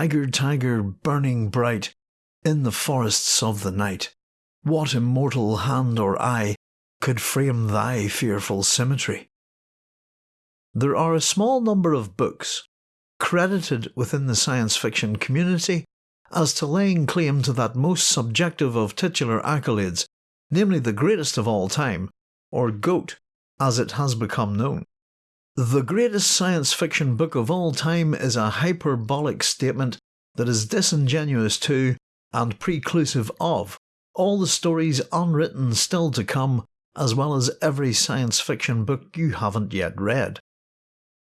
Tiger, tiger, burning bright in the forests of the night, what immortal hand or eye could frame thy fearful symmetry? There are a small number of books credited within the science fiction community as to laying claim to that most subjective of titular accolades, namely the greatest of all time, or GOAT, as it has become known. The greatest science fiction book of all time is a hyperbolic statement that is disingenuous to, and preclusive of, all the stories unwritten still to come, as well as every science fiction book you haven't yet read.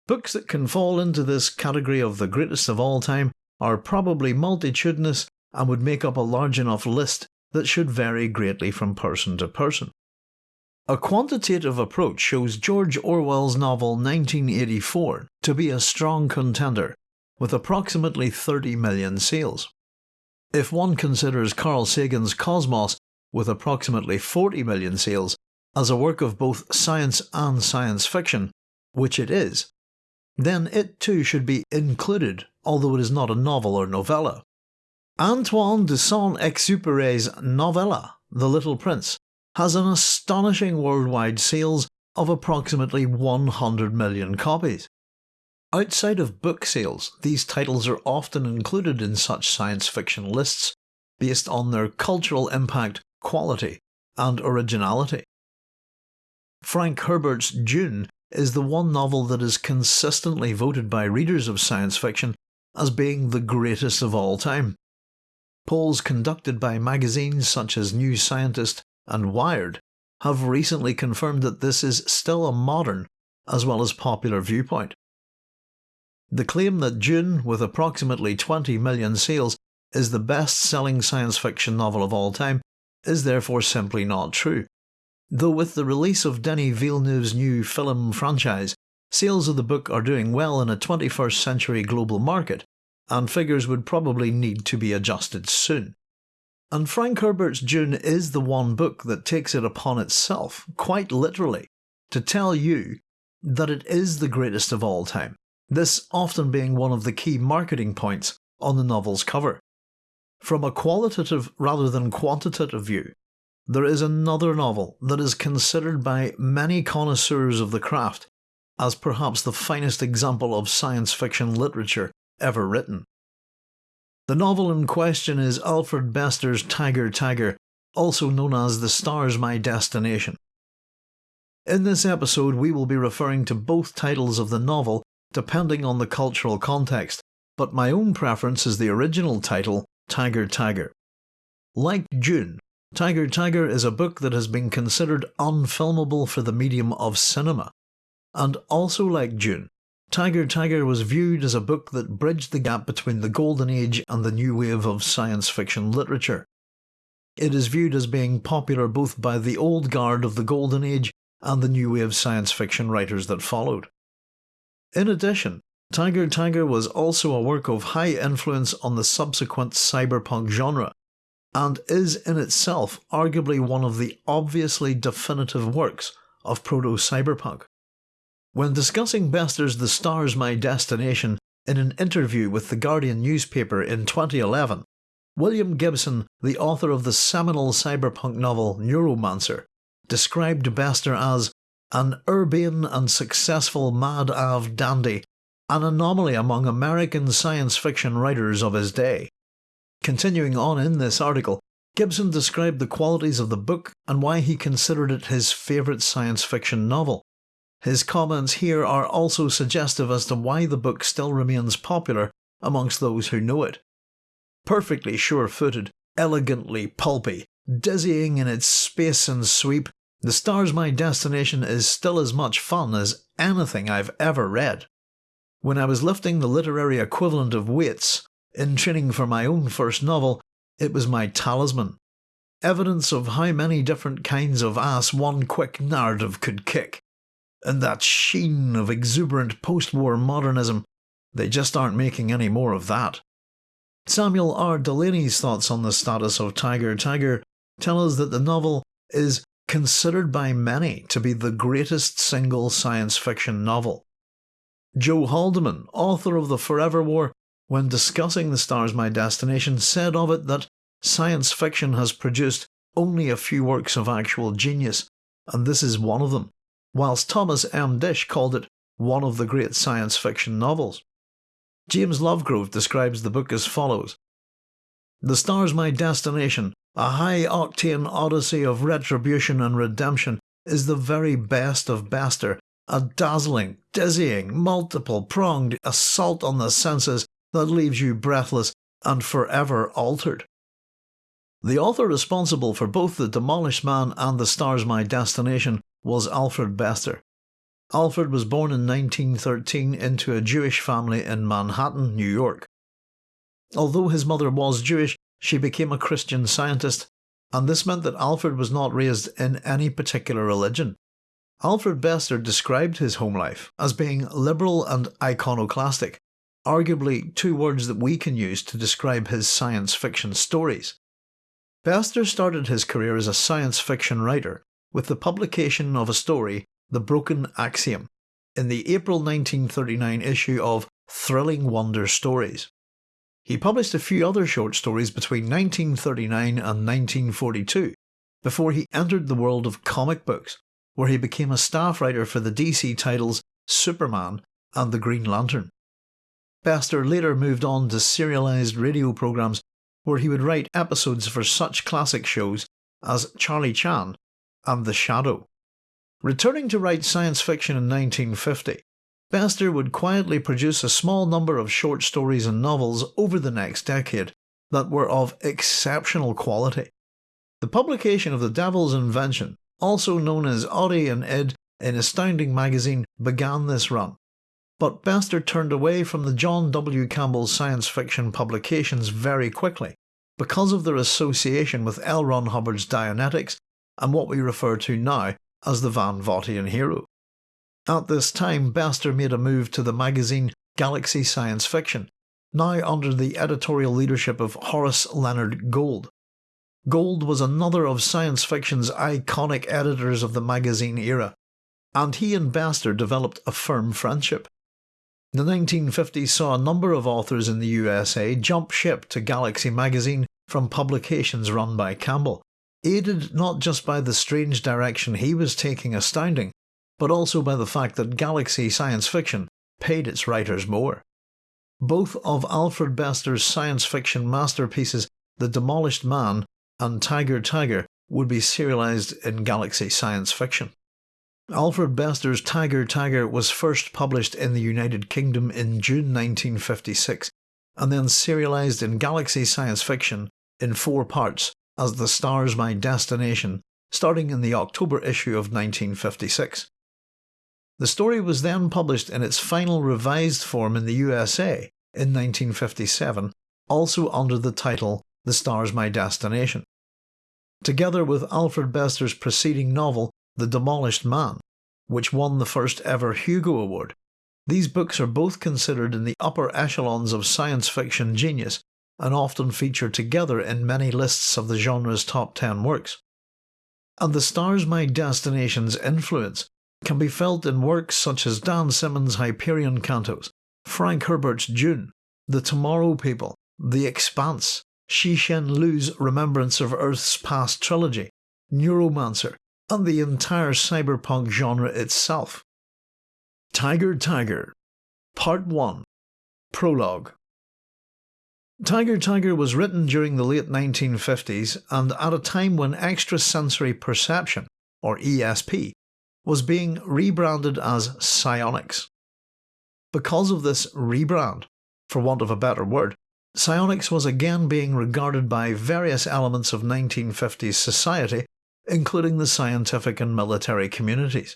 Books that can fall into this category of the greatest of all time are probably multitudinous and would make up a large enough list that should vary greatly from person to person. A quantitative approach shows George Orwell's novel 1984 to be a strong contender, with approximately 30 million sales. If one considers Carl Sagan's Cosmos, with approximately 40 million sales, as a work of both science and science fiction, which it is, then it too should be included, although it is not a novel or novella. Antoine de Saint-Exupéry's novella, The Little Prince, has an astonishing worldwide sales of approximately 100 million copies. Outside of book sales, these titles are often included in such science fiction lists based on their cultural impact, quality, and originality. Frank Herbert's Dune is the one novel that is consistently voted by readers of science fiction as being the greatest of all time. Polls conducted by magazines such as New Scientist and Wired have recently confirmed that this is still a modern as well as popular viewpoint. The claim that Dune, with approximately 20 million sales, is the best selling science fiction novel of all time is therefore simply not true. Though with the release of Denis Villeneuve's new film franchise, sales of the book are doing well in a 21st century global market, and figures would probably need to be adjusted soon. And Frank Herbert's Dune is the one book that takes it upon itself, quite literally, to tell you that it is the greatest of all time, this often being one of the key marketing points on the novel's cover. From a qualitative rather than quantitative view, there is another novel that is considered by many connoisseurs of the craft as perhaps the finest example of science fiction literature ever written. The novel in question is Alfred Bester's Tiger Tiger, also known as The Star's My Destination. In this episode we will be referring to both titles of the novel depending on the cultural context, but my own preference is the original title, Tiger Tiger. Like Dune, Tiger Tiger is a book that has been considered unfilmable for the medium of cinema. And also like Dune, Tiger Tiger was viewed as a book that bridged the gap between the golden age and the new wave of science fiction literature. It is viewed as being popular both by the old guard of the golden age and the new wave science fiction writers that followed. In addition, Tiger Tiger was also a work of high influence on the subsequent cyberpunk genre, and is in itself arguably one of the obviously definitive works of proto-cyberpunk. When discussing Bester's The Star's My Destination in an interview with the Guardian newspaper in 2011, William Gibson, the author of the seminal cyberpunk novel Neuromancer, described Bester as an urbane and successful Mad Ave dandy, an anomaly among American science fiction writers of his day. Continuing on in this article, Gibson described the qualities of the book and why he considered it his favourite science fiction novel. His comments here are also suggestive as to why the book still remains popular amongst those who know it. Perfectly sure-footed, elegantly pulpy, dizzying in its space and sweep, The Star's My Destination is still as much fun as anything I've ever read. When I was lifting the literary equivalent of weights, in training for my own first novel, it was my talisman. Evidence of how many different kinds of ass one quick narrative could kick and that sheen of exuberant post-war modernism, they just aren't making any more of that. Samuel R. Delany's thoughts on the status of Tiger Tiger tell us that the novel is considered by many to be the greatest single science fiction novel. Joe Haldeman, author of The Forever War, when discussing The Stars My Destination, said of it that science fiction has produced only a few works of actual genius, and this is one of them, whilst Thomas M. Disch called it one of the great science fiction novels. James Lovegrove describes the book as follows The Stars My Destination, a high octane odyssey of retribution and redemption, is the very best of Bester, a dazzling, dizzying, multiple pronged assault on the senses that leaves you breathless and forever altered. The author responsible for both The Demolished Man and The Stars My Destination was Alfred Bester. Alfred was born in 1913 into a Jewish family in Manhattan, New York. Although his mother was Jewish, she became a Christian scientist, and this meant that Alfred was not raised in any particular religion. Alfred Bester described his home life as being liberal and iconoclastic, arguably two words that we can use to describe his science fiction stories. Bester started his career as a science fiction writer with the publication of a story, The Broken Axiom, in the April 1939 issue of Thrilling Wonder Stories. He published a few other short stories between 1939 and 1942 before he entered the world of comic books, where he became a staff writer for the DC titles Superman and the Green Lantern. Bester later moved on to serialized radio programs where he would write episodes for such classic shows as Charlie Chan and The Shadow. Returning to write science fiction in 1950, Bester would quietly produce a small number of short stories and novels over the next decade that were of exceptional quality. The publication of The Devil's Invention, also known as Oddy and Id in Astounding magazine, began this run. But Bester turned away from the John W. Campbell science fiction publications very quickly because of their association with L. Ron Hubbard's Dianetics and what we refer to now as the Van Vogtian hero. At this time, Bester made a move to the magazine Galaxy Science Fiction, now under the editorial leadership of Horace Leonard Gold. Gold was another of science fiction's iconic editors of the magazine era, and he and Bester developed a firm friendship. The 1950s saw a number of authors in the USA jump ship to Galaxy magazine from publications run by Campbell, aided not just by the strange direction he was taking Astounding, but also by the fact that Galaxy Science Fiction paid its writers more. Both of Alfred Bester's science fiction masterpieces, The Demolished Man and Tiger Tiger, would be serialized in Galaxy Science Fiction. Alfred Bester's Tiger Tiger was first published in the United Kingdom in June 1956 and then serialized in Galaxy Science Fiction in four parts as The Stars My Destination, starting in the October issue of 1956. The story was then published in its final revised form in the USA in 1957, also under the title The Stars My Destination. Together with Alfred Bester's preceding novel The Demolished Man, which won the first ever Hugo Award, these books are both considered in the upper echelons of science fiction genius and often feature together in many lists of the genre's top 10 works. And The Stars My Destination's influence can be felt in works such as Dan Simmons' Hyperion Cantos, Frank Herbert's Dune, The Tomorrow People, The Expanse, Cixin Liu's Remembrance of Earth's Past trilogy, Neuromancer, and the entire cyberpunk genre itself. Tiger Tiger Part 1 Prologue Tiger Tiger was written during the late 1950s and at a time when extrasensory perception, or ESP, was being rebranded as psionics. Because of this rebrand, for want of a better word, psionics was again being regarded by various elements of 1950s society, including the scientific and military communities.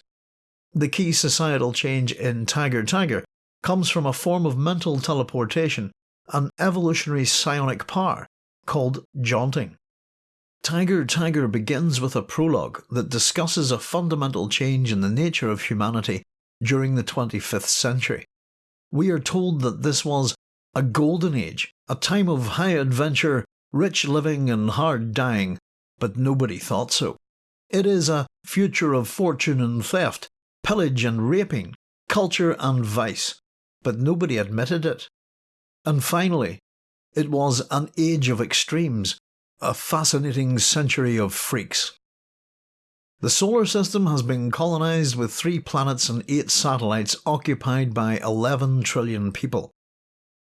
The key societal change in Tiger Tiger comes from a form of mental teleportation, an evolutionary psionic power called jaunting. Tiger Tiger begins with a prologue that discusses a fundamental change in the nature of humanity during the 25th century. We are told that this was a golden age, a time of high adventure, rich living and hard dying, but nobody thought so. It is a future of fortune and theft, pillage and raping, culture and vice, but nobody admitted it. And finally, it was an age of extremes, a fascinating century of freaks. The solar system has been colonised with three planets and eight satellites occupied by 11 trillion people.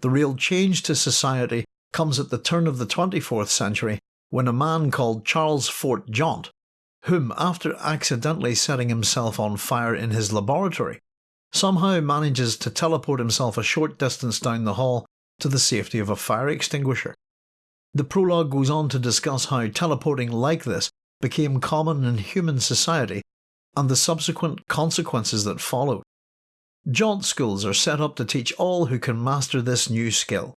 The real change to society comes at the turn of the 24th century when a man called Charles Fort Jaunte, whom, after accidentally setting himself on fire in his laboratory, somehow manages to teleport himself a short distance down the hall to the safety of a fire extinguisher. The prologue goes on to discuss how teleporting like this became common in human society and the subsequent consequences that followed. Jaunt schools are set up to teach all who can master this new skill.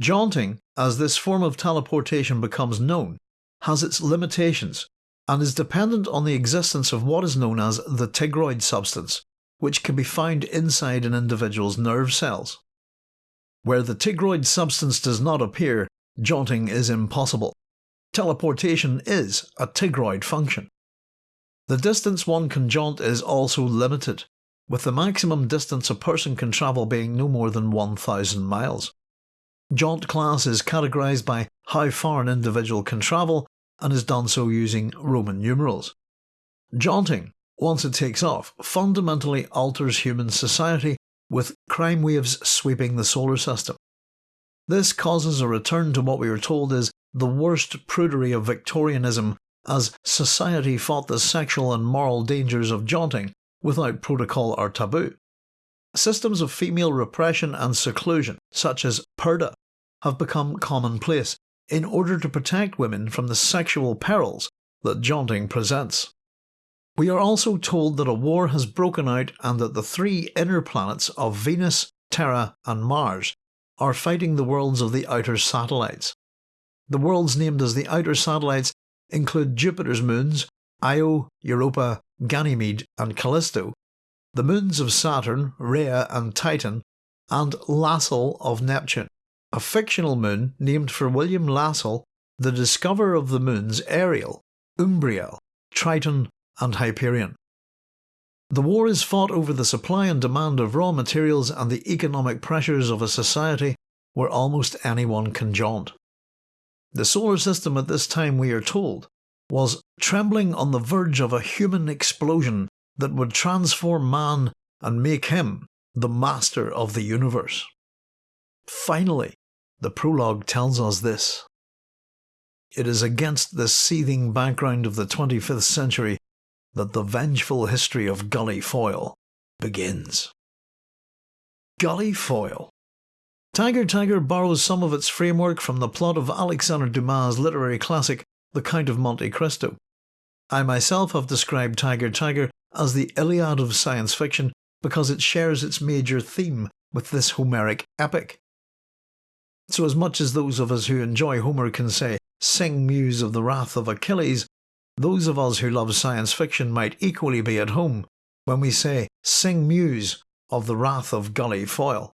Jaunting, as this form of teleportation becomes known, has its limitations and is dependent on the existence of what is known as the tigroid substance, which can be found inside an individual's nerve cells. Where the tigroid substance does not appear, jaunting is impossible. Teleportation is a tigroid function. The distance one can jaunt is also limited, with the maximum distance a person can travel being no more than 1000 miles. Jaunt class is categorised by how far an individual can travel and is done so using Roman numerals. Jaunting, once it takes off, fundamentally alters human society with crime waves sweeping the solar system. This causes a return to what we are told is the worst prudery of Victorianism as society fought the sexual and moral dangers of jaunting without protocol or taboo. Systems of female repression and seclusion, such as purdah, have become commonplace in order to protect women from the sexual perils that jaunting presents. We are also told that a war has broken out and that the three inner planets of Venus, Terra and Mars are fighting the worlds of the outer satellites. The worlds named as the outer satellites include Jupiter's moons, Io, Europa, Ganymede and Callisto, the moons of Saturn, Rhea and Titan, and Lassell of Neptune, a fictional moon named for William Lassell, the discoverer of the moons Ariel, Umbriel, Triton and Hyperion. The war is fought over the supply and demand of raw materials and the economic pressures of a society where almost anyone can jaunt. The solar system at this time, we are told, was trembling on the verge of a human explosion that would transform man and make him the master of the universe. Finally, the prologue tells us this. It is against this seething background of the 25th century that the vengeful history of Gully Foyle begins. Gully Foyle Tiger Tiger borrows some of its framework from the plot of Alexander Dumas' literary classic The Count of Monte Cristo. I myself have described Tiger Tiger as the Iliad of science fiction because it shares its major theme with this Homeric epic. So as much as those of us who enjoy Homer can say, sing muse of the wrath of Achilles, those of us who love science fiction might equally be at home when we say, sing muse of the wrath of Gully Foyle.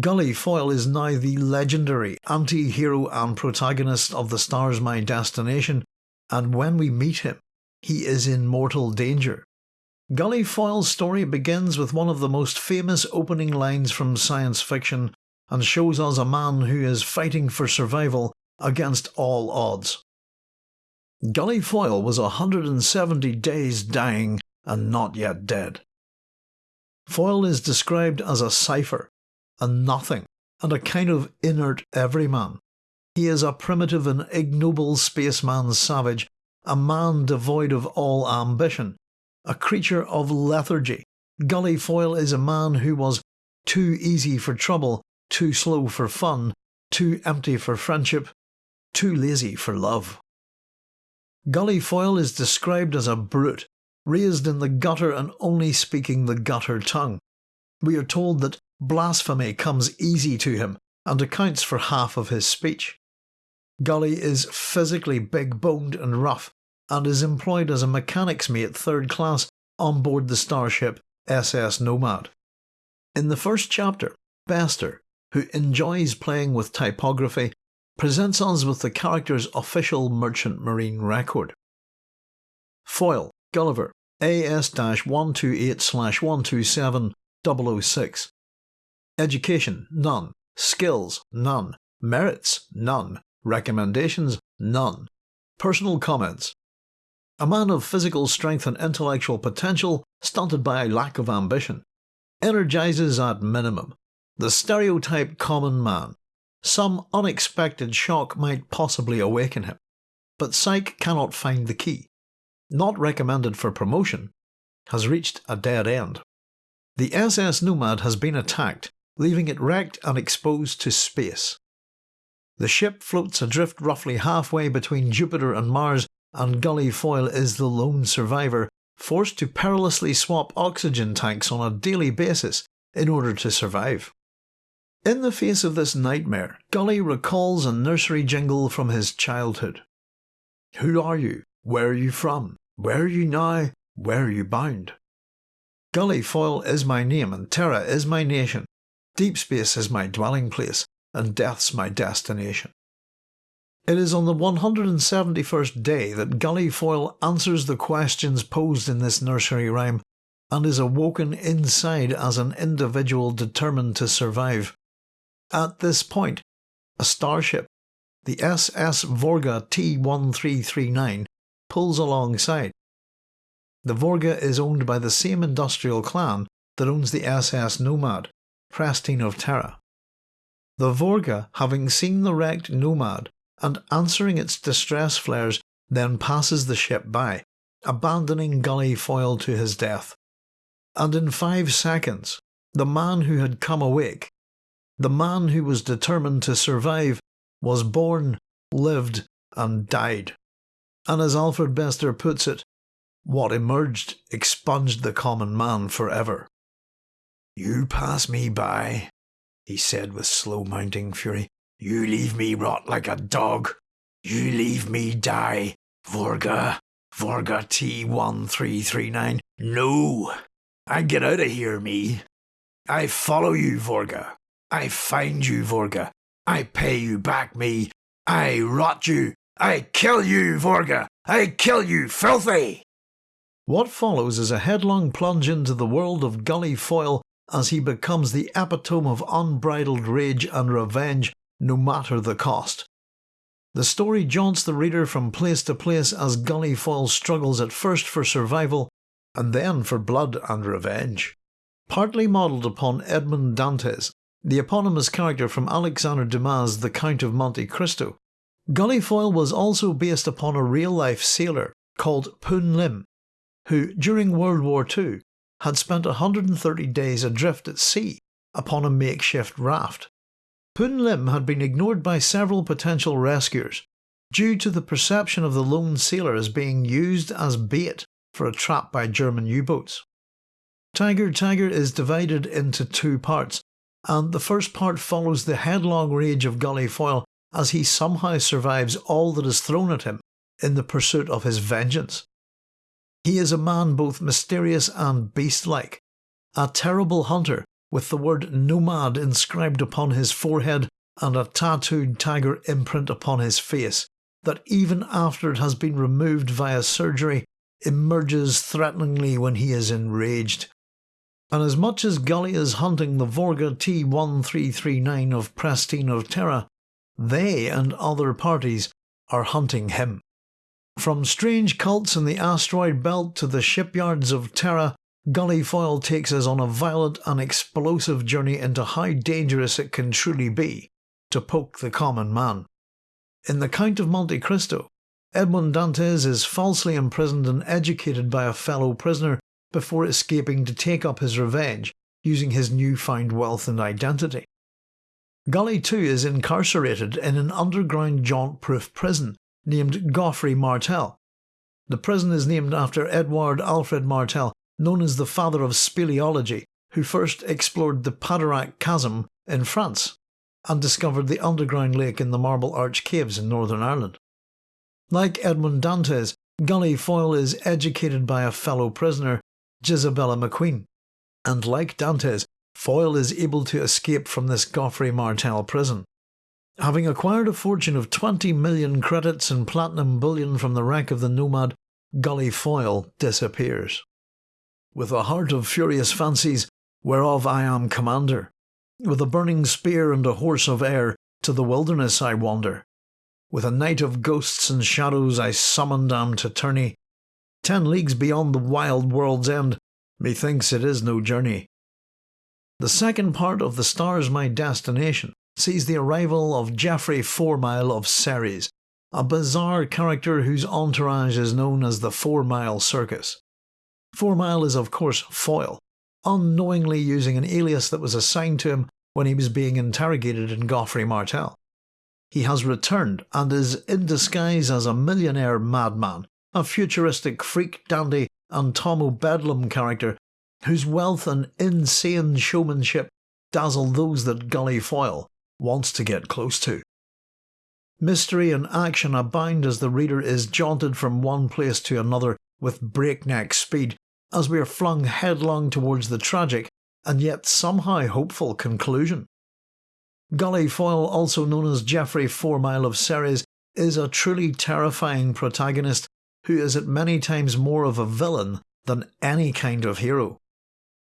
Gully Foyle is now the legendary anti-hero and protagonist of The Star's My Destination, and when we meet him, he is in mortal danger. Gully Foyle's story begins with one of the most famous opening lines from science fiction and shows us a man who is fighting for survival against all odds. Gully Foyle was 170 days dying and not yet dead. Foyle is described as a cipher, a nothing, and a kind of inert everyman. He is a primitive and ignoble spaceman savage, a man devoid of all ambition, a creature of lethargy. Gully Foyle is a man who was too easy for trouble, too slow for fun, too empty for friendship, too lazy for love. Gully Foyle is described as a brute, raised in the gutter and only speaking the gutter tongue. We are told that Blasphemy comes easy to him and accounts for half of his speech. Gully is physically big boned and rough and is employed as a mechanic's mate third class on board the starship SS Nomad. In the first chapter, Bester, who enjoys playing with typography, presents us with the character's official merchant marine record. Foyle, Gulliver, AS 128 127 006. Education, none. skills, none, merits, none, recommendations, none, personal comments. A man of physical strength and intellectual potential, stunted by a lack of ambition. Energizes at minimum. The stereotype common man. Some unexpected shock might possibly awaken him. But Psyche cannot find the key. Not recommended for promotion. Has reached a dead end. The SS Nomad has been attacked, leaving it wrecked and exposed to space. The ship floats adrift roughly halfway between Jupiter and Mars, and Gully Foyle is the lone survivor, forced to perilously swap oxygen tanks on a daily basis in order to survive. In the face of this nightmare, Gully recalls a nursery jingle from his childhood. Who are you? Where are you from? Where are you now? Where are you bound? Gully Foyle is my name and Terra is my nation. Deep space is my dwelling place and death's my destination. It is on the 171st day that Gully Foyle answers the questions posed in this nursery rhyme and is awoken inside as an individual determined to survive. At this point, a starship, the SS Vorga T-1339, pulls alongside. The Vorga is owned by the same industrial clan that owns the SS Nomad, Presteign of Terra. The Vorga, having seen the wrecked Nomad and answering its distress flares, then passes the ship by, abandoning Gully Foyle to his death. And in five seconds, the man who had come awake, the man who was determined to survive, was born, lived, and died. And as Alfred Bester puts it, what emerged expunged the common man forever. You pass me by, he said with slow mounting fury. You leave me rot like a dog. You leave me die, Vorga, Vorga T1339. No, I get out of here, me. I follow you, Vorga. I find you, Vorga. I pay you back, me. I rot you. I kill you, Vorga. I kill you, filthy. What follows is a headlong plunge into the world of Gully Foyle as he becomes the epitome of unbridled rage and revenge no matter the cost. The story jaunts the reader from place to place as Gully Foyle struggles at first for survival and then for blood and revenge. Partly modelled upon Edmond Dantes, the eponymous character from Alexander Dumas' The Count of Monte Cristo, Gully Foyle was also based upon a real-life sailor called Poon Lim, who, during World War II, had spent 130 days adrift at sea upon a makeshift raft. Poon Lim had been ignored by several potential rescuers due to the perception of the lone sailor as being used as bait for a trap by German U-boats. Tiger Tiger is divided into two parts, and the first part follows the headlong rage of Gully Foyle as he somehow survives all that is thrown at him in the pursuit of his vengeance. He is a man both mysterious and beast-like, a terrible hunter with the word nomad inscribed upon his forehead and a tattooed tiger imprint upon his face, that even after it has been removed via surgery, emerges threateningly when he is enraged. And as much as Gully is hunting the Vorga T1339 of Presteign of Terra, they and other parties are hunting him. From strange cults in the asteroid belt to the shipyards of Terra, Gully Foyle takes us on a violent and explosive journey into how dangerous it can truly be to poke the common man. In The Count of Monte Cristo, Edmond Dantes is falsely imprisoned and educated by a fellow prisoner before escaping to take up his revenge using his newfound wealth and identity. Gully too is incarcerated in an underground jaunt-proof prison named Gouffre Martel. The prison is named after Edward Alfred Martel, known as the father of speleology, who first explored the Padirac Chasm in France and discovered the underground lake in the Marble Arch Caves in Northern Ireland. Like Edmond Dantes, Gully Foyle is educated by a fellow prisoner, Jisbella McQueen, and like Dantes, Foyle is able to escape from this Gouffre Martel prison. Having acquired a fortune of 20 million credits in platinum bullion from the wreck of the Nomad, Gully Foyle disappears. With a heart of furious fancies, whereof I am commander, With a burning spear and a horse of air, to the wilderness I wander. With a night of ghosts and shadows I summoned am to tourney. Ten leagues beyond the wild world's end, methinks it is no journey. The second part of The Stars My Destination sees the arrival of Geoffrey Fourmile of Ceres, a bizarre character whose entourage is known as the Four Mile Circus. Fourmile is of course Foyle, unknowingly using an alias that was assigned to him when he was being interrogated in Gouffre Martel. He has returned and is in disguise as a millionaire madman, a futuristic freak dandy and Tom O'Bedlam character whose wealth and insane showmanship dazzle those that Gully Foyle wants to get close to. Mystery and action abound as the reader is jaunted from one place to another with breakneck speed as we are flung headlong towards the tragic and yet somehow hopeful conclusion. Gully Foyle, also known as Geoffrey Fourmile of Ceres, is a truly terrifying protagonist who is at many times more of a villain than any kind of hero.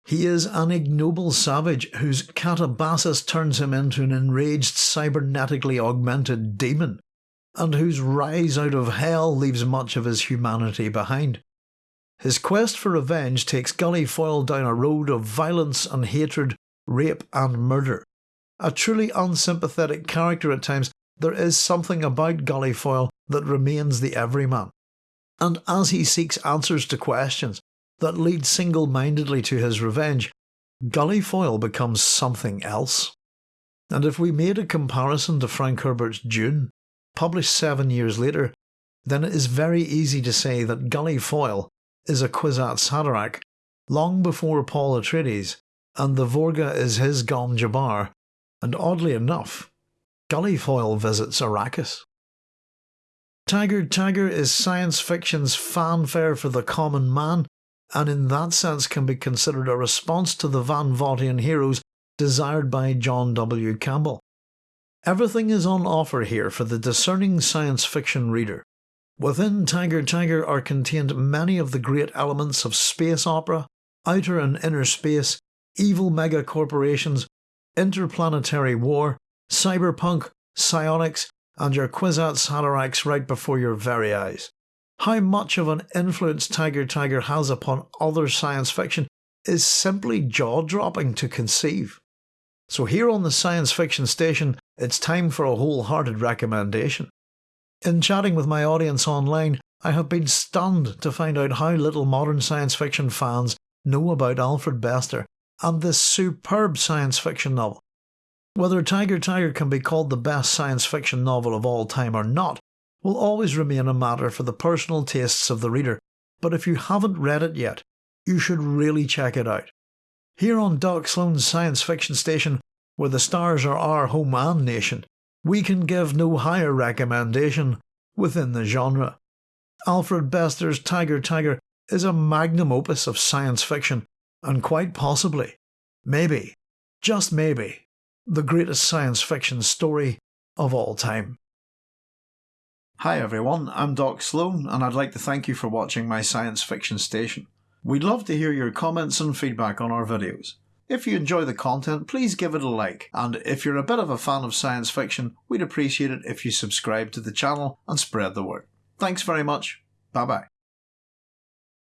He is an ignoble savage whose catabasis turns him into an enraged cybernetically augmented demon, and whose rise out of hell leaves much of his humanity behind. His quest for revenge takes Gully Foyle down a road of violence and hatred, rape and murder. A truly unsympathetic character at times, there is something about Gully Foyle that remains the everyman. And as he seeks answers to questions, that lead single mindedly to his revenge, Gully Foyle becomes something else. And if we made a comparison to Frank Herbert's Dune, published seven years later, then it is very easy to say that Gully Foyle is a Kwisatz Haderach long before Paul Atreides, and the Vorga is his Gom Jabbar, and oddly enough, Gully Foyle visits Arrakis. Tiger Tiger is science fiction's fanfare for the common man, and in that sense can be considered a response to the Van Vogtian heroes desired by John W. Campbell. Everything is on offer here for the discerning science fiction reader. Within Tiger Tiger are contained many of the great elements of space opera, outer and inner space, evil mega corporations, interplanetary war, cyberpunk, psionics, and your Kwisatz Haderachs right before your very eyes. How much of an influence Tiger Tiger has upon other science fiction is simply jaw dropping to conceive. So, here on the Science Fiction Station, it's time for a wholehearted recommendation. In chatting with my audience online, I have been stunned to find out how little modern science fiction fans know about Alfred Bester and this superb science fiction novel. Whether Tiger Tiger can be called the best science fiction novel of all time or not will always remain a matter for the personal tastes of the reader, but if you haven't read it yet, you should really check it out. Here on Doc Sloan's Science Fiction Station, where the stars are our home and nation, we can give no higher recommendation within the genre. Alfred Bester's Tiger Tiger is a magnum opus of science fiction, and quite possibly, maybe, just maybe, the greatest science fiction story of all time. Hi everyone, I'm Doc Sloan, and I'd like to thank you for watching my science fiction station. We'd love to hear your comments and feedback on our videos. If you enjoy the content, please give it a like, and if you're a bit of a fan of science fiction, we'd appreciate it if you subscribe to the channel and spread the word. Thanks very much. Bye bye.